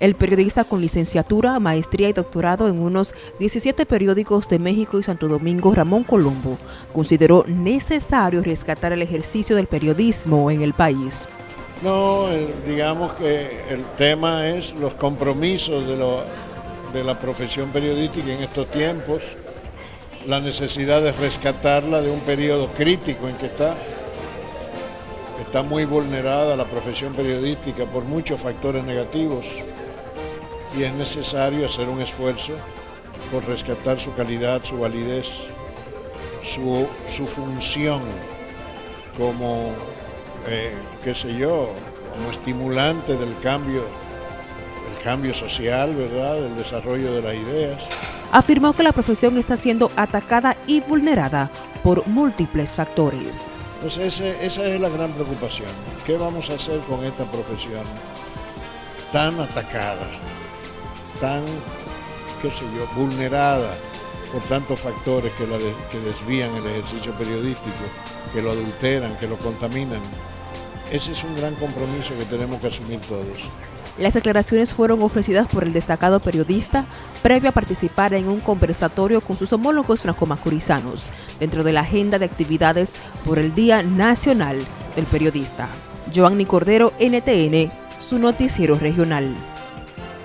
El periodista con licenciatura, maestría y doctorado en unos 17 periódicos de México y Santo Domingo, Ramón Colombo, consideró necesario rescatar el ejercicio del periodismo en el país. No, eh, digamos que el tema es los compromisos de, la profesión periodística en estos tiempos, la necesidad de rescatarla de un periodo crítico en que está. Está muy vulnerada la profesión periodística por muchos factores negativos y es necesario hacer un esfuerzo por rescatar su calidad, su validez, su, función como, eh, qué sé yo, como estimulante del cambio, el cambio social, ¿verdad?, del desarrollo de las ideas. Afirmó que la profesión está siendo atacada y vulnerada por múltiples factores. Pues esa es la gran preocupación. ¿Qué vamos a hacer con esta profesión tan atacada? Tan, qué sé yo, vulnerada por tantos factores que, la que desvían el ejercicio periodístico, que lo adulteran, que lo contaminan. Ese es un gran compromiso que tenemos que asumir todos. Las declaraciones fueron ofrecidas por el destacado periodista previo a participar en un conversatorio con sus homólogos franco-macurizanos dentro de la agenda de actividades por el Día Nacional del Periodista. Joanny Cordero, NTN, su noticiero regional.